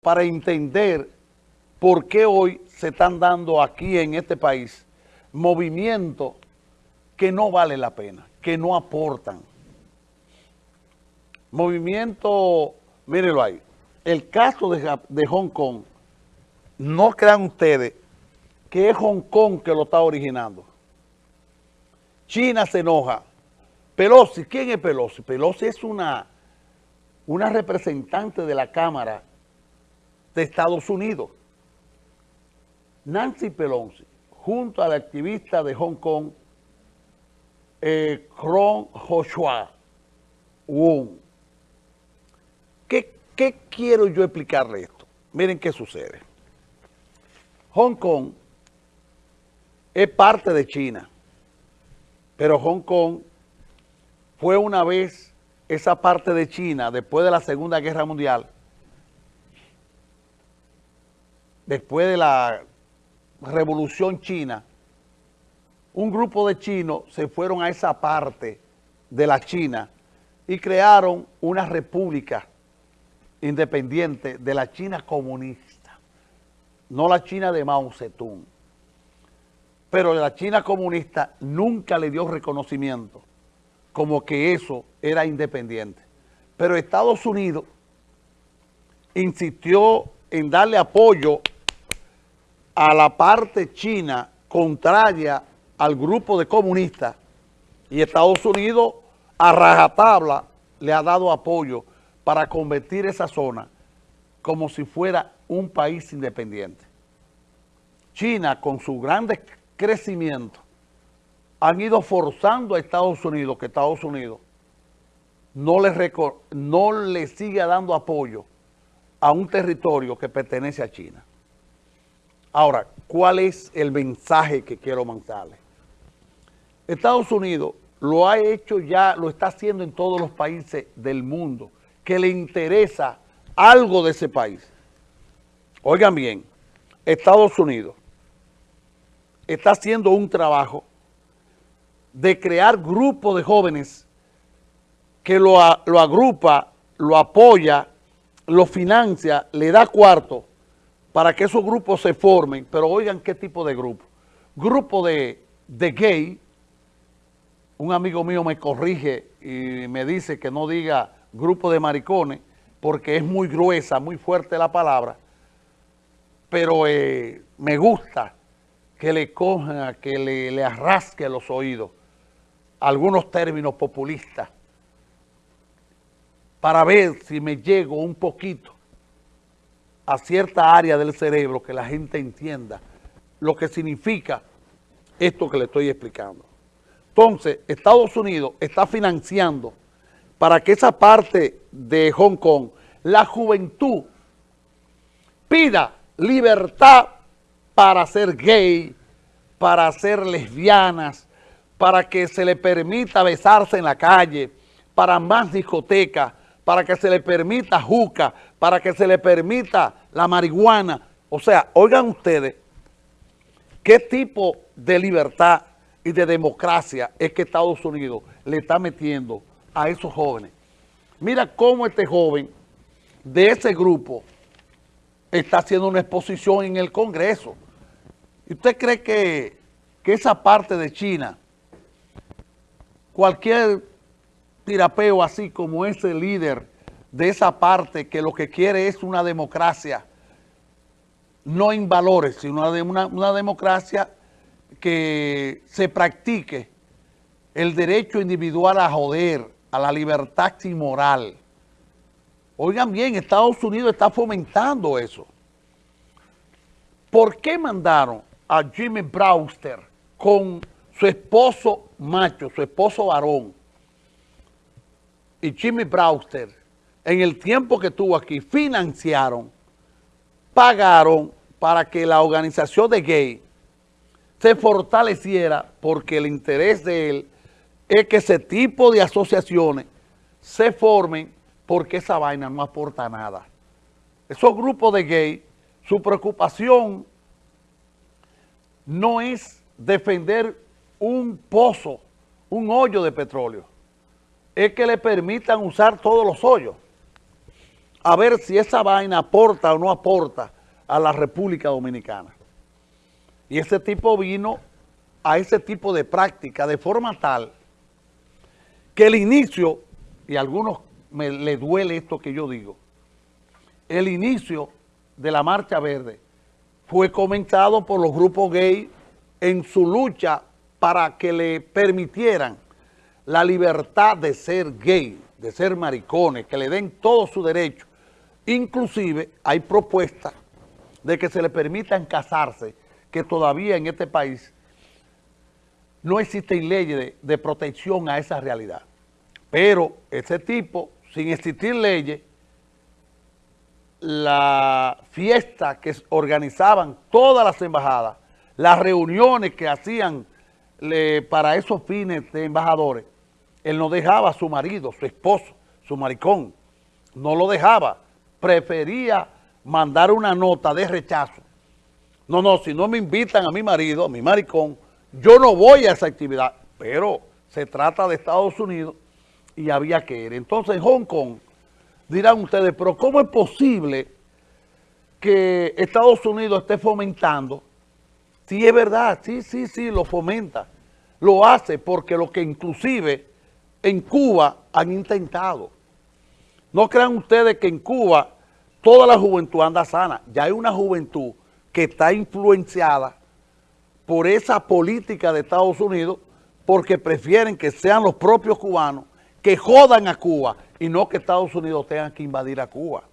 para entender por qué hoy se están dando aquí en este país movimientos que no vale la pena, que no aportan. Movimiento, mírenlo ahí, el caso de, de Hong Kong, no crean ustedes que es Hong Kong que lo está originando. China se enoja. Pelosi, ¿quién es Pelosi? Pelosi es una, una representante de la Cámara de Estados Unidos. Nancy Pelosi, junto al activista de Hong Kong, eh, Kron Joshua Wong. ¿Qué, ¿Qué quiero yo explicarle esto? Miren qué sucede. Hong Kong es parte de China, pero Hong Kong fue una vez esa parte de China, después de la Segunda Guerra Mundial, después de la Revolución China, un grupo de chinos se fueron a esa parte de la China y crearon una república independiente de la China comunista, no la China de Mao Zedong. Pero la China comunista nunca le dio reconocimiento como que eso era independiente. Pero Estados Unidos insistió en darle apoyo a la parte china contraria al grupo de comunistas y Estados Unidos a rajatabla le ha dado apoyo para convertir esa zona como si fuera un país independiente. China, con su grande crecimiento, han ido forzando a Estados Unidos, que Estados Unidos no le, no le siga dando apoyo a un territorio que pertenece a China. Ahora, ¿cuál es el mensaje que quiero mandarle? Estados Unidos lo ha hecho ya, lo está haciendo en todos los países del mundo, que le interesa algo de ese país. Oigan bien, Estados Unidos está haciendo un trabajo de crear grupos de jóvenes que lo, lo agrupa, lo apoya, lo financia, le da cuarto para que esos grupos se formen, pero oigan qué tipo de grupo. Grupo de, de gay, un amigo mío me corrige y me dice que no diga grupo de maricones, porque es muy gruesa, muy fuerte la palabra, pero eh, me gusta que le coja, que le, le arrasque los oídos algunos términos populistas para ver si me llego un poquito a cierta área del cerebro que la gente entienda lo que significa esto que le estoy explicando. Entonces, Estados Unidos está financiando para que esa parte de Hong Kong, la juventud, pida libertad para ser gay, para ser lesbianas, para que se le permita besarse en la calle, para más discotecas, para que se le permita juca, para que se le permita la marihuana. O sea, oigan ustedes, ¿qué tipo de libertad y de democracia es que Estados Unidos le está metiendo a esos jóvenes? Mira cómo este joven de ese grupo está haciendo una exposición en el Congreso. ¿Y usted cree que, que esa parte de China, cualquier tirapeo así como ese líder de esa parte que lo que quiere es una democracia, no en valores, sino una, una democracia que se practique el derecho individual a joder, a la libertad sin moral. Oigan bien, Estados Unidos está fomentando eso. ¿Por qué mandaron a Jimmy Brewster con su esposo macho, su esposo varón, y Jimmy Brewster, en el tiempo que estuvo aquí, financiaron, pagaron para que la organización de gay se fortaleciera porque el interés de él es que ese tipo de asociaciones se formen porque esa vaina no aporta nada. Esos grupos de gay, su preocupación no es defender un pozo, un hoyo de petróleo, es que le permitan usar todos los hoyos. a ver si esa vaina aporta o no aporta a la República Dominicana. Y ese tipo vino a ese tipo de práctica de forma tal que el inicio, y a algunos me le duele esto que yo digo, el inicio de la Marcha Verde fue comentado por los grupos gay en su lucha para que le permitieran la libertad de ser gay, de ser maricones, que le den todo su derecho. Inclusive hay propuestas de que se le permitan casarse, que todavía en este país no existen leyes de, de protección a esa realidad. Pero ese tipo, sin existir leyes, la fiesta que organizaban todas las embajadas, las reuniones que hacían para esos fines de embajadores, él no dejaba a su marido, su esposo, su maricón, no lo dejaba, prefería mandar una nota de rechazo. No, no, si no me invitan a mi marido, a mi maricón, yo no voy a esa actividad, pero se trata de Estados Unidos y había que ir. Entonces en Hong Kong, dirán ustedes, pero ¿cómo es posible que Estados Unidos esté fomentando? Sí, es verdad, sí, sí, sí, lo fomenta. Lo hace porque lo que inclusive en Cuba han intentado. No crean ustedes que en Cuba toda la juventud anda sana. Ya hay una juventud que está influenciada por esa política de Estados Unidos porque prefieren que sean los propios cubanos que jodan a Cuba y no que Estados Unidos tenga que invadir a Cuba.